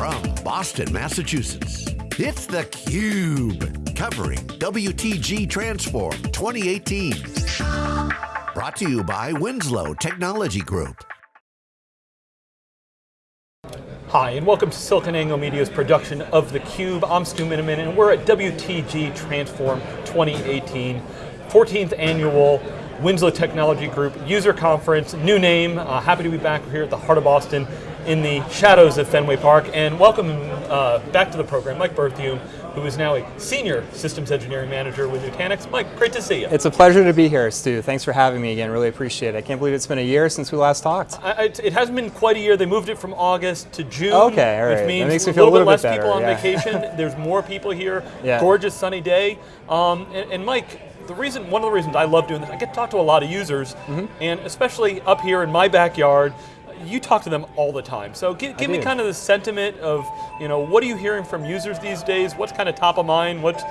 from Boston, Massachusetts, it's theCUBE, covering WTG Transform 2018. Brought to you by Winslow Technology Group. Hi, and welcome to SiliconANGLE Media's production of theCUBE. I'm Stu Miniman, and we're at WTG Transform 2018, 14th annual Winslow Technology Group user conference, new name, uh, happy to be back here at the heart of Boston in the shadows of Fenway Park, and welcome uh, back to the program, Mike Berthiaume, who is now a Senior Systems Engineering Manager with Nutanix. Mike, great to see you. It's a pleasure to be here, Stu. Thanks for having me again, really appreciate it. I can't believe it's been a year since we last talked. I, it hasn't been quite a year, they moved it from August to June, okay, all right. which means that makes me a feel little, a little bit less better, people on yeah. vacation, there's more people here, Yeah. gorgeous sunny day, um, and, and Mike, the reason, one of the reasons I love doing this, I get to talk to a lot of users, Mm-hmm. and especially up here in my backyard, you talk to them all the time. So give, give me do. kind of the sentiment of, you know, what are you hearing from users these days? What's kind of top of mind? What's,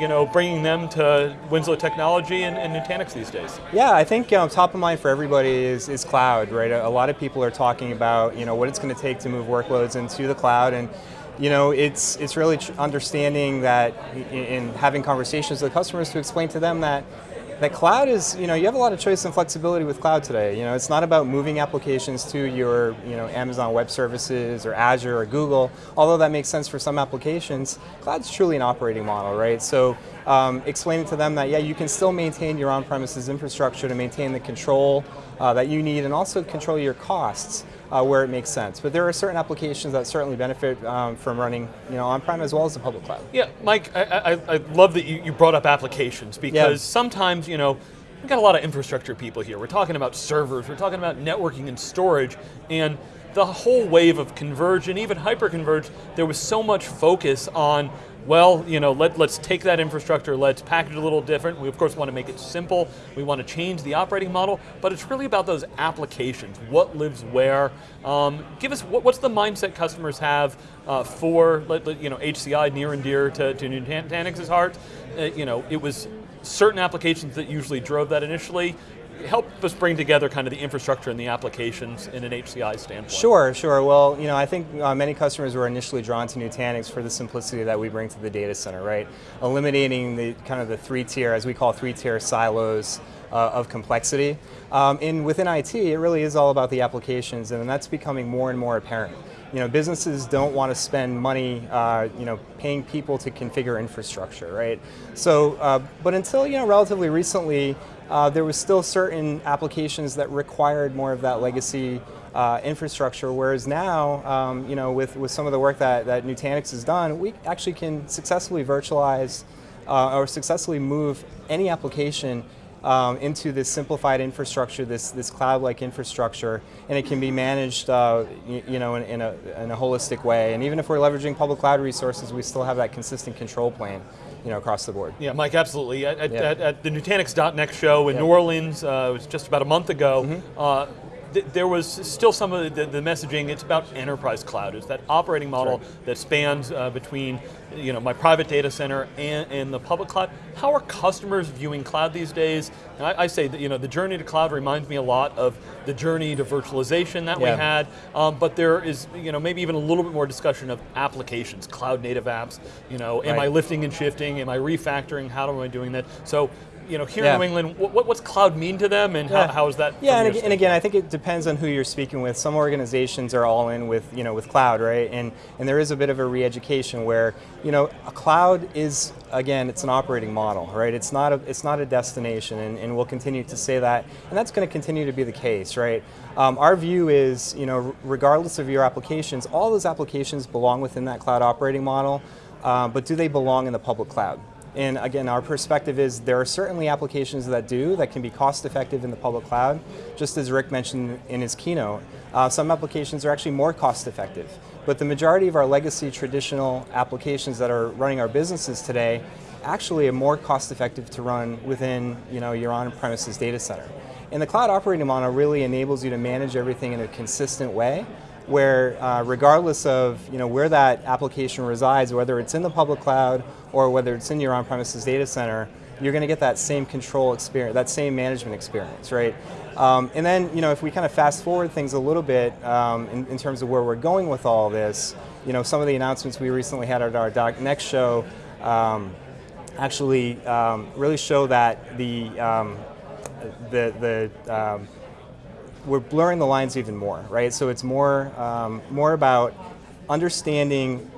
you know, bringing them to Winslow Technology and, and Nutanix these days? Yeah, I think um, top of mind for everybody is, is cloud, right? A, a lot of people are talking about you know what it's going to take to move workloads into the cloud, and you know it's it's really understanding that in, in having conversations with customers to explain to them that that cloud is you know you have a lot of choice and flexibility with cloud today. You know it's not about moving applications to your you know Amazon Web Services or Azure or Google. Although that makes sense for some applications, cloud's truly an operating model, right? So um, explaining to them that yeah, you can still maintain your on-premises infrastructure to maintain the control uh, that you need and also control your costs uh, where it makes sense. But there are certain applications that certainly benefit um, from running you know, on-prem as well as the public cloud. Yeah, Mike, I, I, I love that you, you brought up applications because sometimes, you know, we've got a lot of infrastructure people here. We're talking about servers, we're talking about networking and storage, and the whole wave of converge and even hyper-converge, there was so much focus on well, you know, let, let's take that infrastructure, let's package it a little different. We of course want to make it simple. We want to change the operating model, but it's really about those applications. What lives where? Um, give us, what, what's the mindset customers have uh, for, you know, HCI near and dear to, to Nutanix's heart? Uh, you know, it was certain applications that usually drove that initially. Help us bring together kind of the infrastructure and the applications in an HCI standpoint. Sure, sure. Well, you know, I think uh, many customers were initially drawn to Nutanix for the simplicity that we bring to the data center, right? Eliminating the kind of the three tier, as we call three tier silos uh, of complexity. Um, and within IT, it really is all about the applications, and that's becoming more and more apparent. You know, businesses don't want to spend money, uh, you know, paying people to configure infrastructure, right? So, uh, but until you know, relatively recently, uh, there was still certain applications that required more of that legacy uh, infrastructure, whereas now, um, you know, with, with some of the work that, that Nutanix has done, we actually can successfully virtualize uh, or successfully move any application um, into this simplified infrastructure, this, this cloud-like infrastructure, and it can be managed uh, you, you know, in, in, a, in a holistic way. And even if we're leveraging public cloud resources, we still have that consistent control plane you know, across the board. Yeah, Mike, absolutely. At, at, Yeah. at, at the Nutanix.next show in Yeah. New Orleans, uh, it was just about a month ago, uh, th there was still some of the, the messaging, it's about enterprise cloud. It's that operating model that spans uh, between you know, my private data center and, and the public cloud. How are customers viewing cloud these days? And I, I say that you know, the journey to cloud reminds me a lot of the journey to virtualization that we had, um, but there is you know, maybe even a little bit more discussion of applications, cloud native apps. You know, am I lifting and shifting? Am I refactoring? How am I doing that? So, you know, here in New England, what, what's cloud mean to them, and Yeah. how, how is that? Yeah, and, your and again, I think it depends on who you're speaking with. Some organizations are all in with you know with cloud, right? And and there is a bit of a re-education where you know a cloud is again it's an operating model, right? It's not a it's not a destination, and, and we'll continue to say that, and that's going to continue to be the case, right? Um, our view is you know regardless of your applications, all those applications belong within that cloud operating model, uh, but do they belong in the public cloud? And again, our perspective is there are certainly applications that do, that can be cost effective in the public cloud. Just as Rick mentioned in his keynote, uh, some applications are actually more cost effective. But the majority of our legacy traditional applications that are running our businesses today actually are more cost effective to run within you know, your on-premises data center. And the cloud operating model really enables you to manage everything in a consistent way where uh, regardless of you know, where that application resides, whether it's in the public cloud or whether it's in your on-premises data center, you're going to get that same control experience, that same management experience, right? Um, and then, you know, if we kind of fast forward things a little bit um, in, in, terms of where we're going with all this, you know, some of the announcements we recently had at our Next show um, actually um, really show that the um, the the um, we're blurring the lines even more, right? So it's more um, more about understanding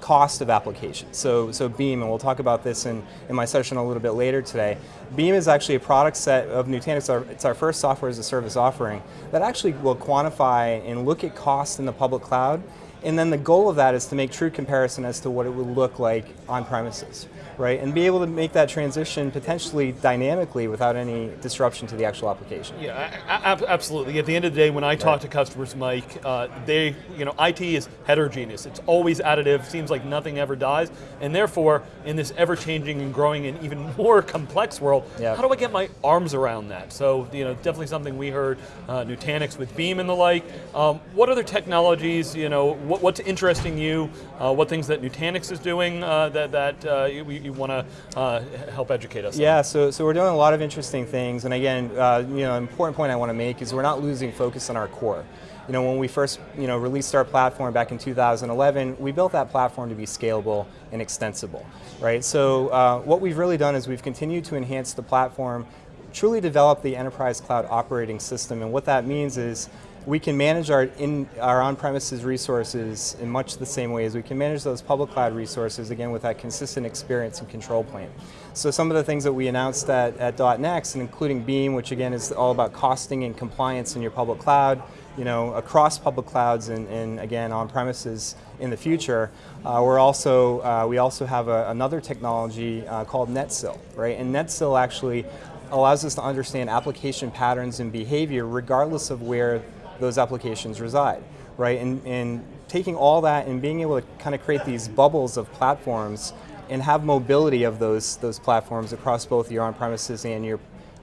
cost of application. So, so Beam, and we'll talk about this in, in my session a little bit later today. Beam is actually a product set of Nutanix. It's our first software as a service offering that actually will quantify and look at cost in the public cloud. And then the goal of that is to make true comparison as to what it would look like on premises right? And be able to make that transition potentially dynamically without any disruption to the actual application. Yeah, absolutely. At the end of the day, when I talk right. to customers, Mike, uh, they, you know, IT is heterogeneous. It's always additive. Seems like nothing ever dies, and therefore, in this ever-changing and growing and even more complex world, yep. how do I get my arms around that? So, you know, definitely something we heard uh, Nutanix with Beam and the like. Um, what other technologies? You know, what, what's interesting you? Uh, what things that Nutanix is doing uh, that that uh, you, you want to uh, help educate us? Yeah, so, so we're doing a lot of interesting things, and again, uh, you know, an important point I want to make is we're not losing focus on our core. You know, when we first you know, released our platform back in 2011, we built that platform to be scalable and extensible, right? So what we've really done is we've continued to enhance the platform, truly develop the enterprise cloud operating system, and what that means is we can manage our, in, our on-premises resources in much the same way as we can manage those public cloud resources, again, with that consistent experience and control plane. So some of the things that we announced at, at .next, and including Beam, which again is all about costing and compliance in your public cloud, you know, across public clouds and, and again, on-premises in the future. Uh, we're also, uh, we also have a, another technology uh, called NetSil, right? And NetSil actually allows us to understand application patterns and behavior regardless of where those applications reside, right? And, and taking all that and being able to kind of create these bubbles of platforms and have mobility of those, those platforms across both your on-premises and your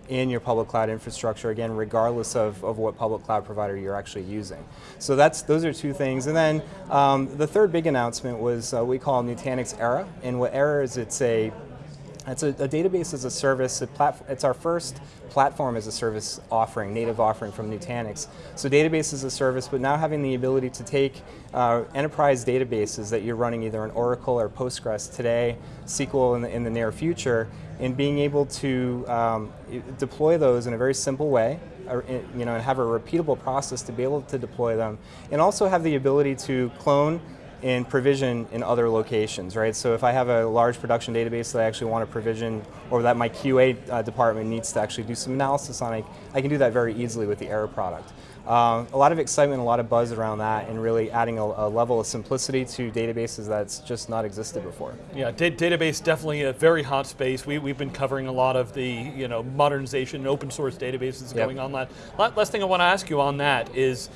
in your public cloud infrastructure, again, regardless of, of what public cloud provider you're actually using. So that's, those are two things. And then um, the third big announcement was uh, we call Nutanix Era. And what Era is, it's a it's a, a, database as a service. A it's our first platform as a service offering, native offering from Nutanix. So database as a service, but now having the ability to take uh, enterprise databases that you're running either in Oracle or Postgres today, SQL in the, in the near future, and being able to um, deploy those in a very simple way, or, you know, and have a repeatable process to be able to deploy them, and also have the ability to clone and provision in other locations, right? So if I have a large production database that I actually want to provision or that my QA uh, department needs to actually do some analysis on, I, I can do that very easily with the Era product. Uh, a lot of excitement, a lot of buzz around that, and really adding a, a, level of simplicity to databases that's just not existed before. Yeah, database definitely a very hot space. We, we've been covering a lot of the you know modernization, open source databases yep. going on. That last thing I want to ask you on that is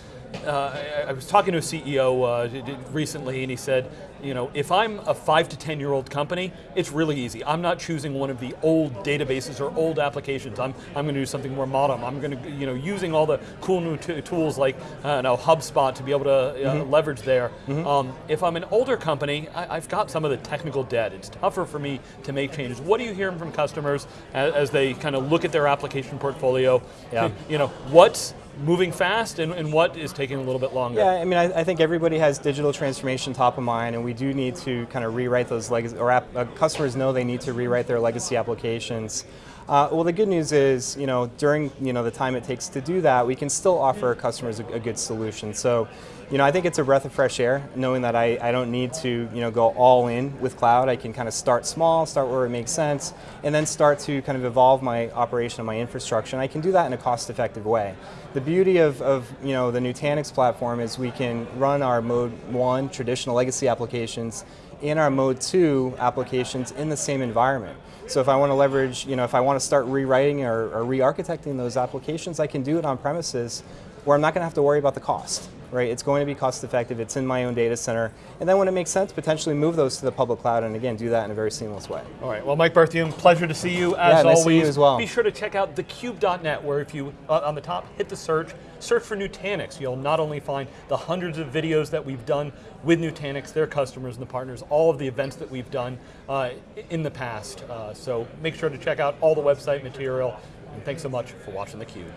uh, I, I, was talking to a CEO uh, recently, and he said, you know, if I'm a five to 10 year old company, it's really easy. I'm not choosing one of the old databases or old applications. I'm, I'm going to do something more modern. I'm going to, you know, using all the cool new tools like, uh, know, HubSpot to be able to uh, mm -hmm. leverage there. Mm -hmm. um, if I'm an older company, I, have got some of the technical debt. It's tougher for me to make changes. What are you hearing from customers as, as they kind of look at their application portfolio? Yeah. You know, what's moving fast and, and, what is taking a little bit longer? Yeah, I mean, I, I, think everybody has digital transformation top of mind, and we do need to kind of rewrite those legacy, or app, uh, customers know they need to rewrite their legacy applications. Uh, well, the good news is, you know, during you know the time it takes to do that, we can still offer customers a, a good solution. So, you know, I think it's a breath of fresh air, knowing that I, I don't need to, you know, go all in with cloud. I can kind of start small, start where it makes sense, and then start to kind of evolve my operation and my infrastructure. And I can do that in a cost-effective way. The beauty of, of, you know, the Nutanix platform is we can run our mode one traditional legacy applications in our mode two applications in the same environment. So if I want to leverage, you know, if I want to start rewriting or, or re-architecting those applications, I can do it on premises where I'm not going to have to worry about the cost right? It's going to be cost effective, it's in my own data center, and then when it makes sense, potentially move those to the public cloud and again, do that in a very seamless way. All right, well Mike Berthiaume, pleasure to see you as yeah, nice always. you as well. Be sure to check out thecube.net where if you, uh, on the top, hit the search, search for Nutanix. You'll not only find the hundreds of videos that we've done with Nutanix, their customers and the partners, all of the events that we've done uh, in the past. Uh, so make sure to check out all the website material, and thanks so much for watching theCUBE.